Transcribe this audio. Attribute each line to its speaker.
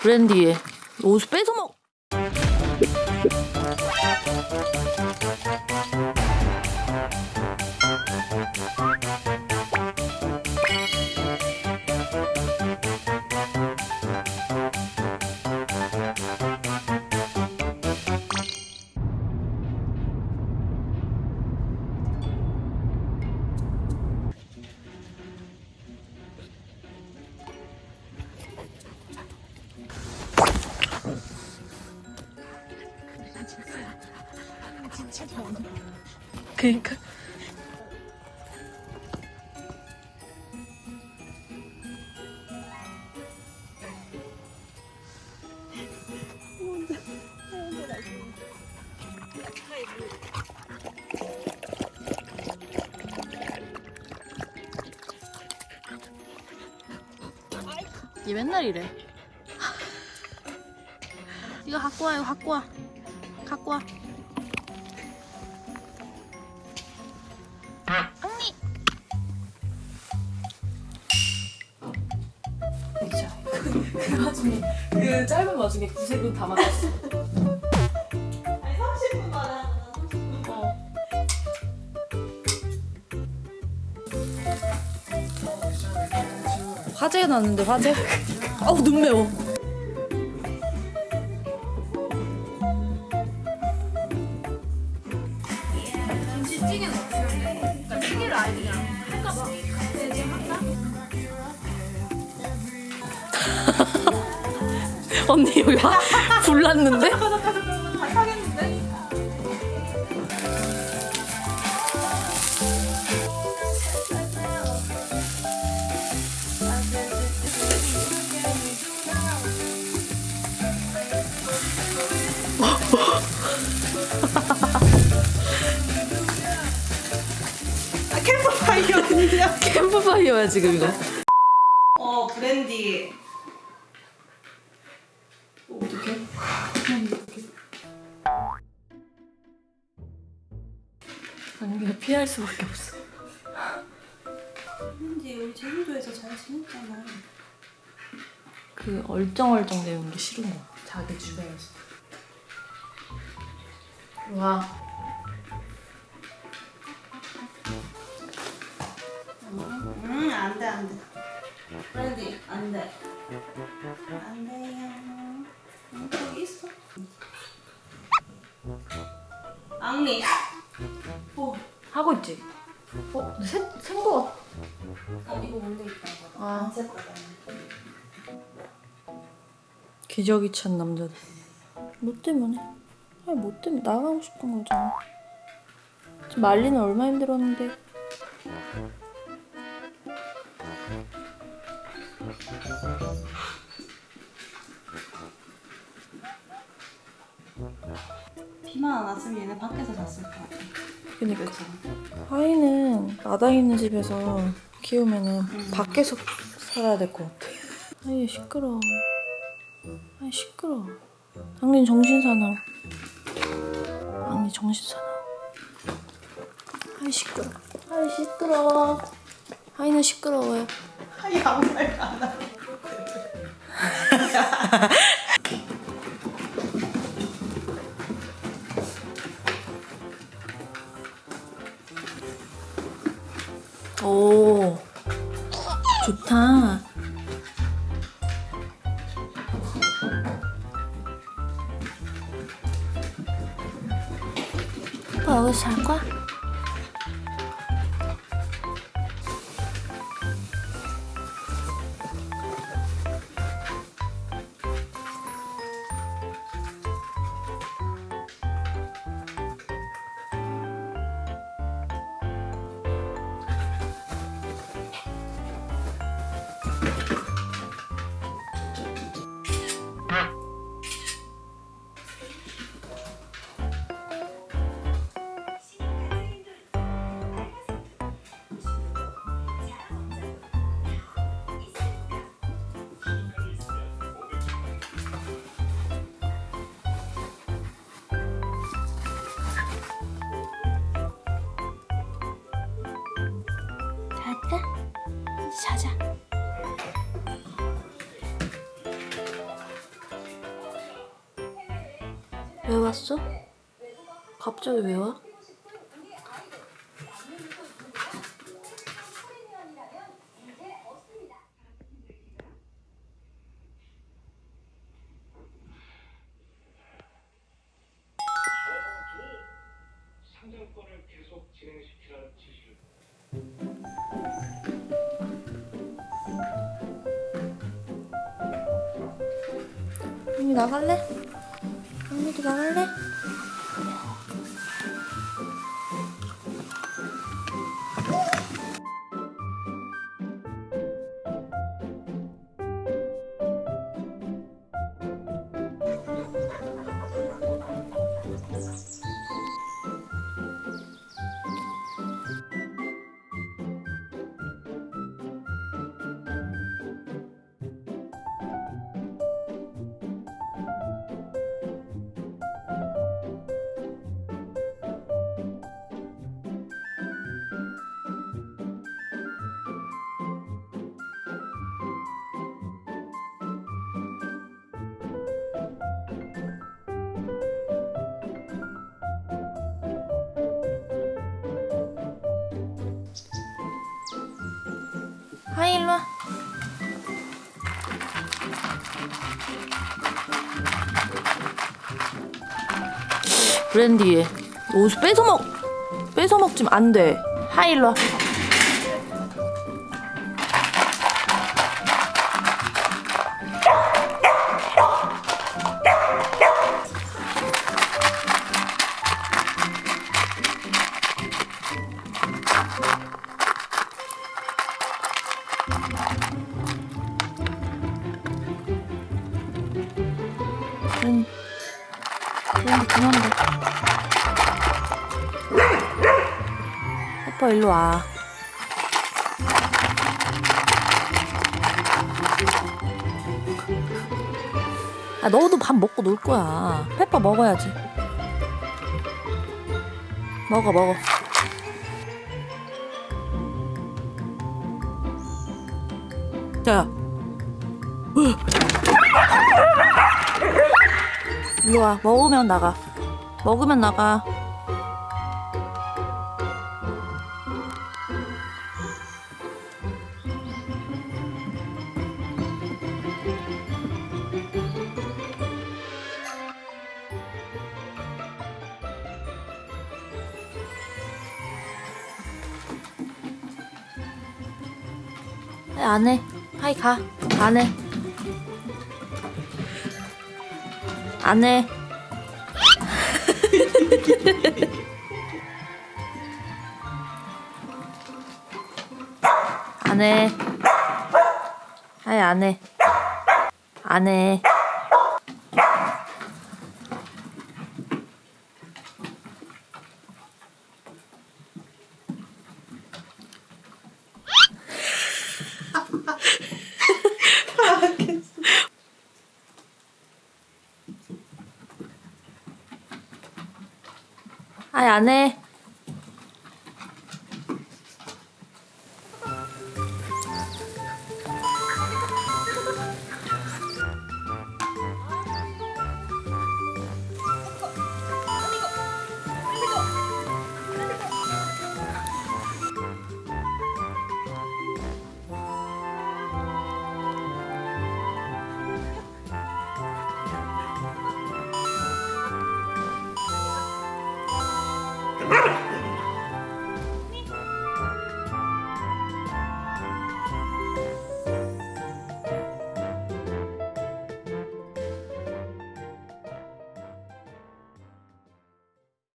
Speaker 1: 브랜디에 옷 뺏어 먹. 그니까. 얘 맨날 이래. 이거 갖고 와, 이거 갖고 와. 갖고 와. 언니.
Speaker 2: 그 와중에 그 짧은 와중에 구색은 다 맞았어.
Speaker 3: 아니 30분 말하는 거 30분.
Speaker 2: 어.
Speaker 1: 화재가 났는데 화재? 어우 눈 매워. 언니 여기 화, 불 났는데?
Speaker 3: 아 캠프파이어는요?
Speaker 1: 캠프파이어야 지금 이거.
Speaker 3: 어 브랜디.
Speaker 1: 언니가 피할 수밖에 없어.
Speaker 3: 브랜디 우리 제주도에서 잘 지냈잖아.
Speaker 1: 그 얼쩡얼쩡 내는 게 싫은 거야. 자기 주변에서. 와.
Speaker 3: 음 안돼 안돼. 브랜디 안돼. 안돼요. 응, 거기 있어. 앙리. 오.
Speaker 1: 하고 있지? 어? 생거 같아.
Speaker 3: 어 이거 원래 있다.
Speaker 1: 아.
Speaker 3: 안 샜거든.
Speaker 1: 기저귀 찬 남자들. 뭐 때문에? 아니 뭐 때문에 나가고 싶은 거잖아. 지금 말리는 얼마 힘들었는데.
Speaker 3: 비만 안 왔으면 얘네 밖에서 잤을 것같 아. 그렇죠.
Speaker 1: 하이는 나다 있는 집에서 키우면은 밖에서 살아야 될 것 같아. 아이 시끄러. 아이 시끄러. 당신 정신 사나. 당신 정신 사나. 아이 시끄러. 아이 시끄러. 하이는 시끄러워요.
Speaker 3: 아니 아무 말도 안 하고.
Speaker 1: 오 좋다. 오빠 여기서 잘 거야? 자자 왜 왔어? 갑자기 왜 와?
Speaker 4: 진행시
Speaker 1: 나갈래? 언니도 나갈래? 하이 일로 와. 브랜디 옷 뺏어 먹 뺏어 먹지면 안 돼. 하이 일로 와. 브랜 브랜디 그만 봐. 페퍼 일로 와. 아 너도 밥 먹고 놀 거야. 페퍼 먹어야지. 먹어 먹어. 자. 일로 와. 먹으면 나가. 먹으면 나가. 하이 안 해. 하이 가. 안 해. 안 해. 안 해. 하이 안 해. 안 해. 아이 안 해. Bye-bye.